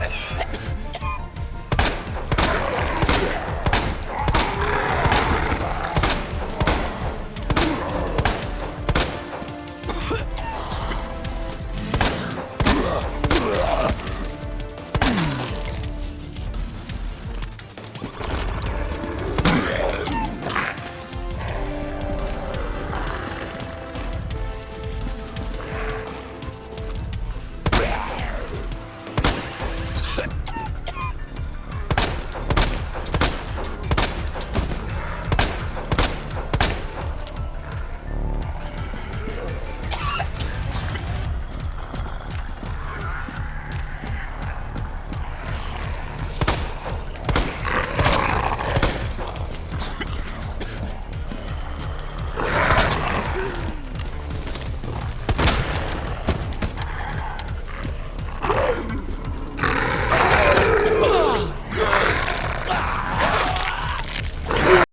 Ah!